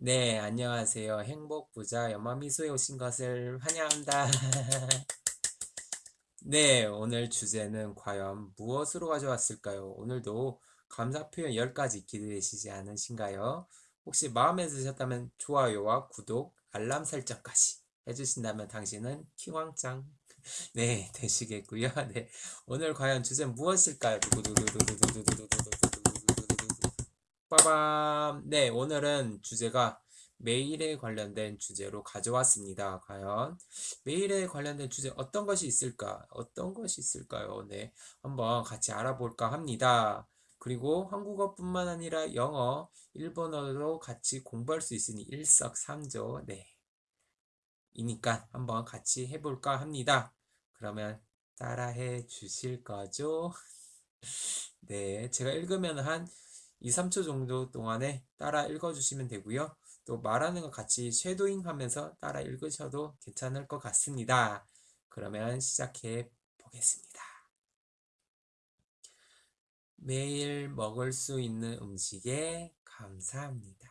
네, 안녕하세요. 행복부자 연마미소에 오신 것을 환영합니다. 네, 오늘 주제는 과연 무엇으로 가져왔을까요? 오늘도 감사 표현 10가지 기대되시지 않으신가요? 혹시 마음에 드셨다면 좋아요와 구독, 알람 설정까지 해주신다면 당신은 킹왕짱 네, 되시겠고요. 네, 오늘 과연 주제는 무엇일까요? 빠밤. 네, 오늘은 주제가 메일에 관련된 주제로 가져왔습니다. 과연 메일에 관련된 주제 어떤 것이 있을까? 어떤 것이 있을까요? 네, 한번 같이 알아볼까 합니다. 그리고 한국어뿐만 아니라 영어, 일본어도 같이 공부할 수 있으니 일석삼조. 네. 이니까 한번 같이 해볼까 합니다. 그러면 따라해 주실 거죠? 네, 제가 읽으면 한 2, 3초 정도 동안에 따라 읽어주시면 되고요. 또 말하는 거 같이 쉐도잉 하면서 따라 읽으셔도 괜찮을 것 같습니다. 그러면 시작해 보겠습니다. 매일 먹을 수 있는 음식에 감사합니다.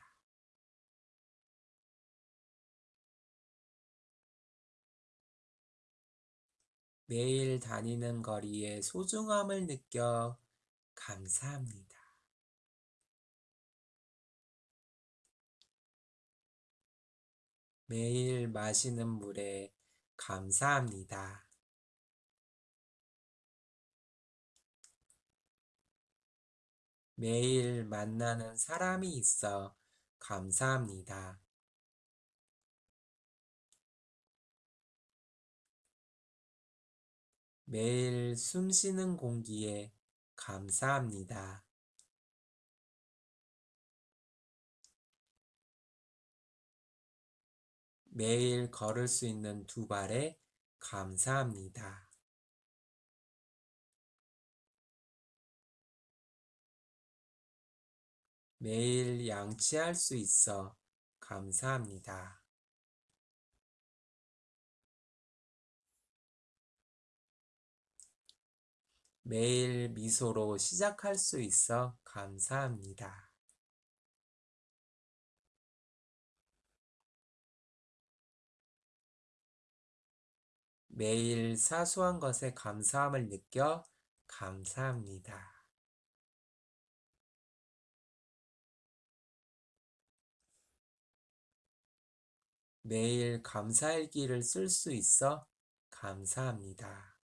매일 다니는 거리에 소중함을 느껴 감사합니다. 매일 마시는 물에 감사합니다. 매일 만나는 사람이 있어 감사합니다. 매일 숨 쉬는 공기에 감사합니다. 매일 걸을 수 있는 두 발에 감사합니다. 매일 양치할 수 있어 감사합니다. 매일 미소로 시작할 수 있어 감사합니다. 매일 사소한 것에 감사함을 느껴 감사합니다. 매일 감사일기를 쓸 수 있어 감사합니다.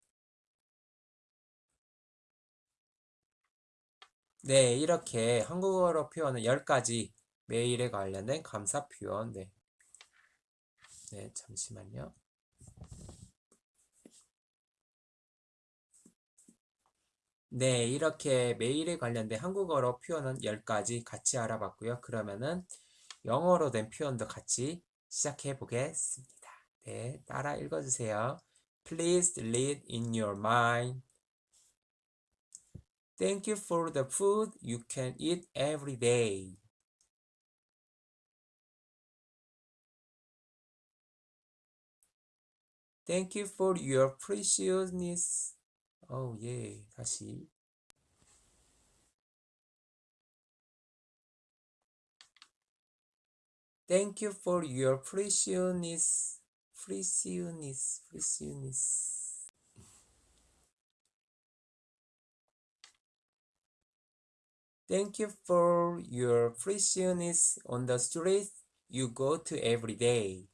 네, 이렇게 한국어로 표현은 10가지 메일에 관련된 감사 표현. 네. 네, 잠시만요. 네, 이렇게 메일에 관련된 한국어로 표현은 10가지 같이 알아봤고요. 그러면은 영어로 된 표현도 같이 시작해 보겠습니다. 네, 따라 읽어주세요. Please read in your mind. Thank you for the food you can eat every day. Thank you for your preciousness. Oh yeah, I see. Thank you for your preciousness, preciousness, preciousness. Thank you for your preciousness on the streets you go to every day.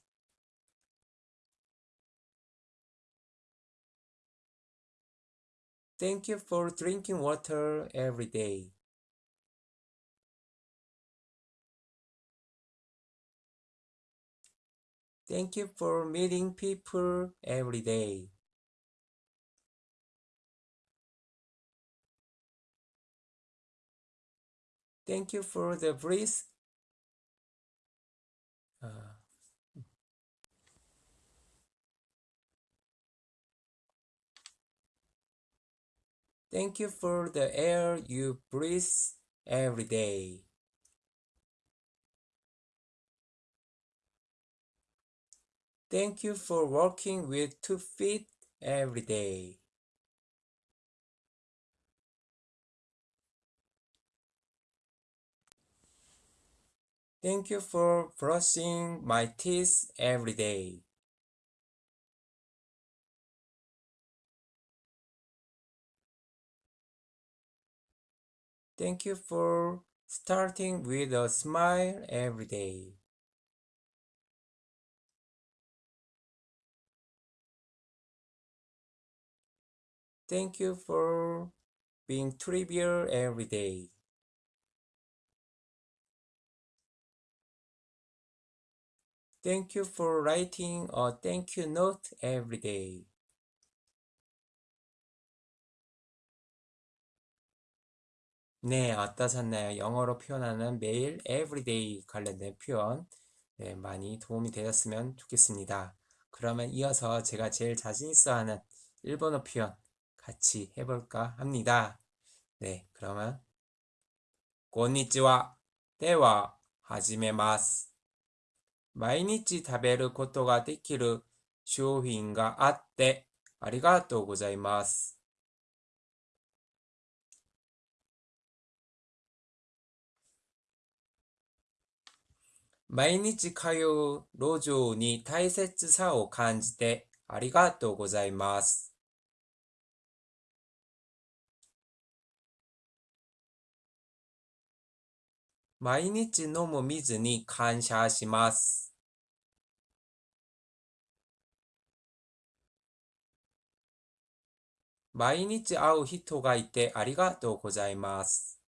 Thank you for drinking water every day. Thank you for meeting people every day. Thank you for the breeze. Uh, thank you for the air you breathe every day. Thank you for walking with two feet every day. Thank you for brushing my teeth every day. Thank you for starting with a smile every day. Thank you for being trivial every day. Thank you for writing a thank you note every day. 네, 어떠셨나요? 영어로 표현하는 매일 everyday 관련된 표현 네, 많이 도움이 되셨으면 좋겠습니다. 그러면 이어서 제가 제일 자신 있어 하는 일본어 표현 같이 해볼까 합니다. 네, 그러면 고니치와 대화 하지메마스 마이니치 타베르 코토가 데키르 쇼핑가 아떼 아리가또 고자이마스 毎日通う路上に大切さを感じてありがとうございます。毎日飲む水に感謝します。毎日会う人がいてありがとうございます。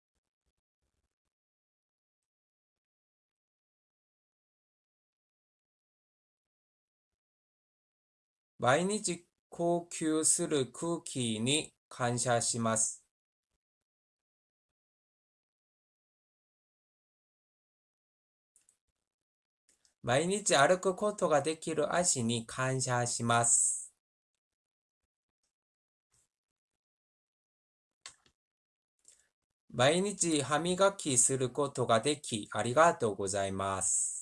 毎日呼吸する空気に感謝します。毎日歩くことができる足に感謝します。毎日歯磨きすることができありがとうございます。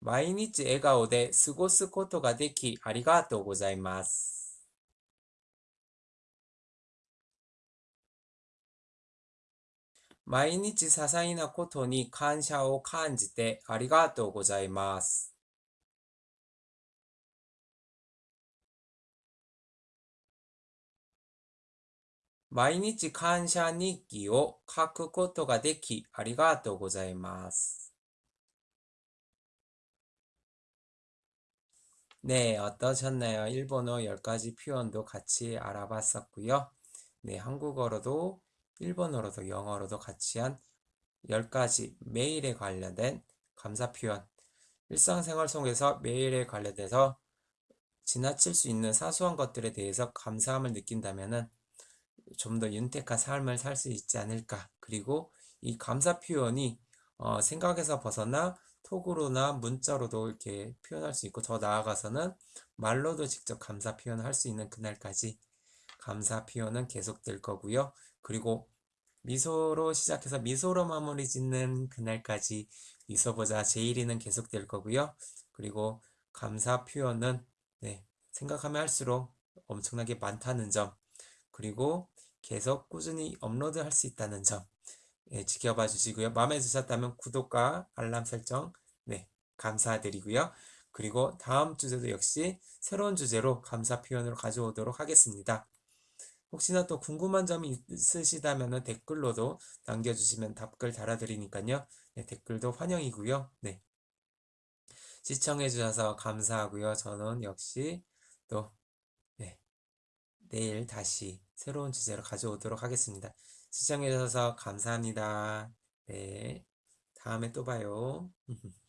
毎日笑顔で過ごすことができありがとうございます。毎日些細なことに感謝を感じてありがとうございます。毎日感謝日記を書くことができありがとうございます。 네, 어떠셨나요? 일본어 10가지 표현도 같이 알아봤었고요. 네, 한국어로도 일본어로도 영어로도 같이 한 10가지 매일에 관련된 감사 표현. 일상생활 속에서 매일에 관련돼서 지나칠 수 있는 사소한 것들에 대해서 감사함을 느낀다면은 좀더 윤택한 삶을 살 수 있지 않을까. 그리고 이 감사 표현이 어, 생각에서 벗어나 톡으로나 문자로도 이렇게 표현할 수 있고 더 나아가서는 말로도 직접 감사 표현을 할 수 있는 그날까지 감사 표현은 계속될 거고요. 그리고 미소로 시작해서 미소로 마무리 짓는 그날까지 있어보자 제일이는 계속될 거고요. 그리고 감사 표현은 네, 생각하면 할수록 엄청나게 많다는 점 그리고 계속 꾸준히 업로드 할 수 있다는 점 예, 지켜봐 주시고요. 마음에 드셨다면 구독과 알람 설정 네, 감사드리고요. 그리고 다음 주제도 역시 새로운 주제로 감사 표현으로 가져오도록 하겠습니다. 혹시나 또 궁금한 점이 있으시다면 댓글로도 남겨주시면 답글 달아드리니까요. 네, 댓글도 환영이고요. 네. 시청해주셔서 감사하고요. 저는 역시 또 네, 내일 다시 새로운 주제로 가져오도록 하겠습니다. 시청해주셔서 감사합니다. 네. 다음에 또 봐요.